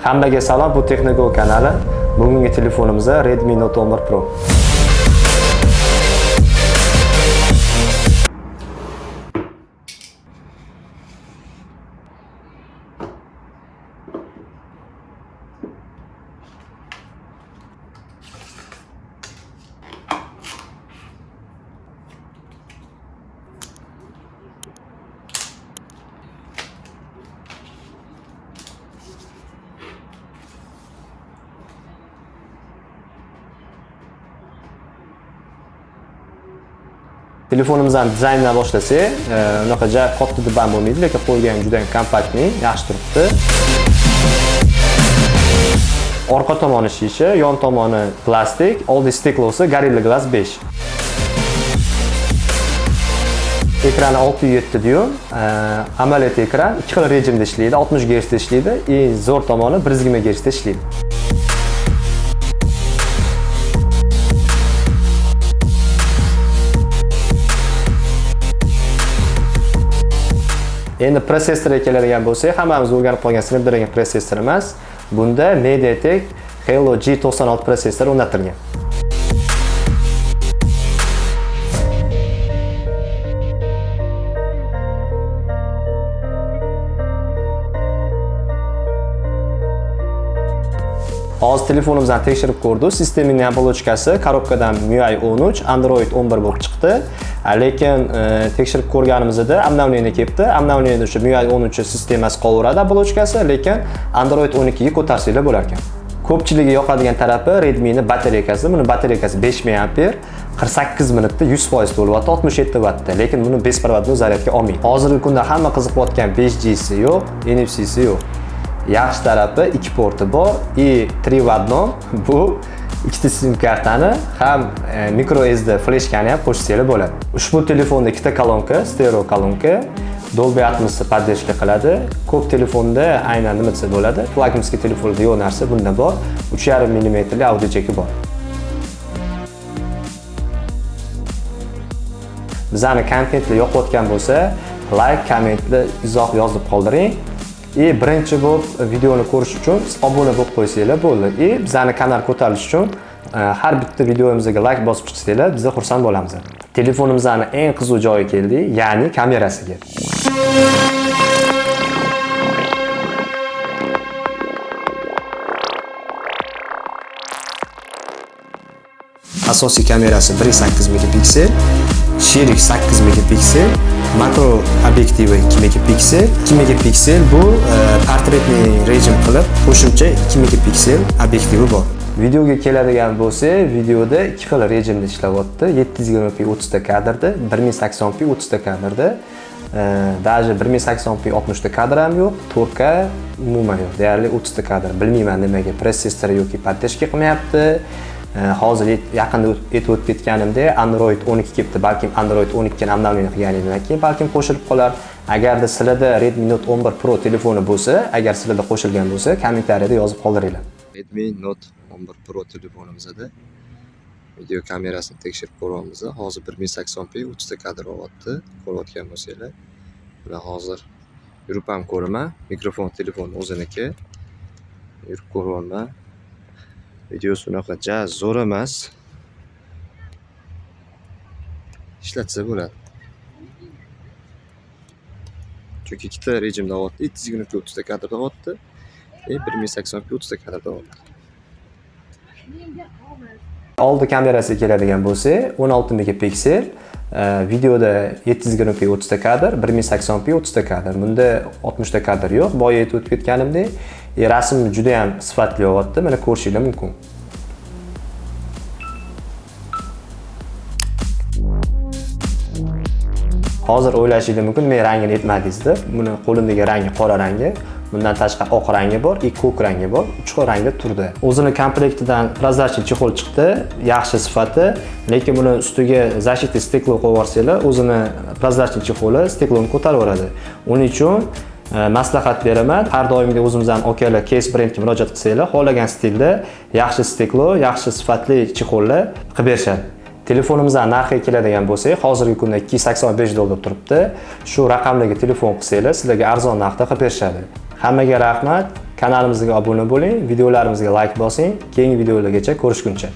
Hammaga salom, bu Texnogo kanali. Bugungi telefonimiz Redmi Note 11 Pro. Telefonimizdan dizayndan boshlasak, e, unaqa katta deb ham bo'lmaydi, lekin qo'lga ham juda ham kompaktniy, yaxshi turibdi. Orqa tomoni shisha, yon tomoni plastik, oldi steklosi Gorilla Glass 5. Ekrani 607 dyum, e, AMOLED ekran, ikki xil rejimda ishlaydi, 60 gersda ishlaydi, eng zo'r tomoni 120 gersda ishlaydi. Endi protsessorga keladigan bo'lsak, hammamiz o'rganib qolgan Snapdragon protsessor emas. Bunda MediaTek Helio G96 protsessori o'rnatilgan. Hozir telefonimizdan tekshirib ko'rdik. Sistemaning оболочкасы korobkadan MIUI 13, Android 11 bo'lib chiqdi. Lekin e, tekshirib ko'rganimizda обновление kelibdi. Обновление o'sha MIUI 13 sistemasi qolaveradi оболочкасы, lekin Android 12 ga ko'tarsanglar bo'lar ekan. Ko'pchiligiga yoqadigan tarafi Redmi ning batareykasi. Buni batareykasi 5000 mAh, 48 minutda 100% to'lyapti, 67 vattda, lekin buni besparvodni zaryadga olmaydi. Hozirgi kunda hamma qiziqayotgan 5G si yo'q, NFC si yo'q. Yaxshi tarafi ikki porti bor и три в одном bu ikkita sim kartani ham e, micro SD fleshkani ham qo'shsanglar bo'ladi. Ushbu telefonda ikkita kolonka stereo kolonka Dolby Atmos поддержка qiladi. Ko'p telefonda aynan nima desa bo'ladi flagmanskiy telefonda yo'q narsa bunda bor. 3,5 mm millimetrli audio jeki bor. Bizani kontentlar yoqayotgan bo'lsa like kommentli izoh yozib qoldiring. И birinchi bo'lib videoni ko'rish uchun siz obuna bo'lib qo'ysanglar bo'ldi и bizani kanal ko'tarilishi uchun har bitta videomizga like bosib chiqsanglar biz xursand bo'lamiz telefonimizni eng qiziq joyi keldik ya'ni kamerasiga asosiy kamerasi 1.8 megapiksel sherik 8 megapiksel makro obyektivi 2 megapiksel. 2 megapiksel bu e, portretni rejim qilib qo'shimcha 2 megapiksel obyektivi bor. Videoga keladigan bo'lsa videoda ikki xil rejimda ishlayapti 720p 30 ta kadrda 1080p 30 ta kadrda. E, даже 1080p 60 ta kadr ham yo'q 4k umuman yo'q. Deyarli 30 ta kadr. Bilmayman nimaga protsessor yoki поддержка qilmayapti. Hozir yaqinda aytib o'tib ketganimdek android 12 kelibdi balkim android 12 ni обновление qilganingdan keyin balkim qo'shilib qolar. Agarda sizlarda redmi note 11 pro telefoni bo'lsa agar sizlarda qo'shilgan bo'lsa kommentariyada yozib qoldiringlar. Redmi note 11 pro telefonimizda video kamerasini tekshirib ko'ryapmiz. Hozir 1080p 30 ta kadr olyapti. Ko'rayotgan bo'lsanglar. Bular hozir yurib ham ko'raman mikrofon telefon o'ziniki. Yurib ko'ryapman. Videosi unaqa ja zo'r emas. Ishlatsa bo'ladi. Chunki ikkita rejimda olyapti yetti yuz yigirma o'ttizta kadrda olyapti и e, bir ming saksonga o'ttizta kadrda olyapti oldi kamerasiga keladigan bo'lsak o'n olti megapiksel e, videoda yetti yuz yigirma p o'ttizta kadr bir ming sakson p o'ttizta kadr. Bunda oltmishta kadr yo'q boya aytib o'tib ketganimdek e, rasm juda ham sifatli olyapti mana ko'rishinglar mumkin. Hozir o'ylashingiz mumkin men rangini aytmadingiz deb buni qo'limdagi rangi qora rangi bundan tashqari oq rangi bor и ko'k rangi bor uch xil rangda turdi. O'zini komplektidan прозрачный chexol chiqdi yaxshi sifati lekin buni ustiga защитный steklo qo'yib yuborsanglar o'zini прозрачный chexoli stekloni yuboradi. uning uchun Э, maslahat beraman. Har doimgidek o'zimizdan okala case brendga murojaat qilsanglar xohlagan stilda yaxshi steklo yaxshi sifatli chexollar qilib berishadi. Telefonimizdan narxiga keladigan bo'lsak hozirgi kunda 285 dollar turibdi. Shu raqamdagi telefon qilsanglar sizlarga arzon narxda qilib berishadi. Hammaga rahmat. Kanalimizga obuna bo'ling, videolarimizga like bosing. Keyingi videolargacha ko'rishguncha.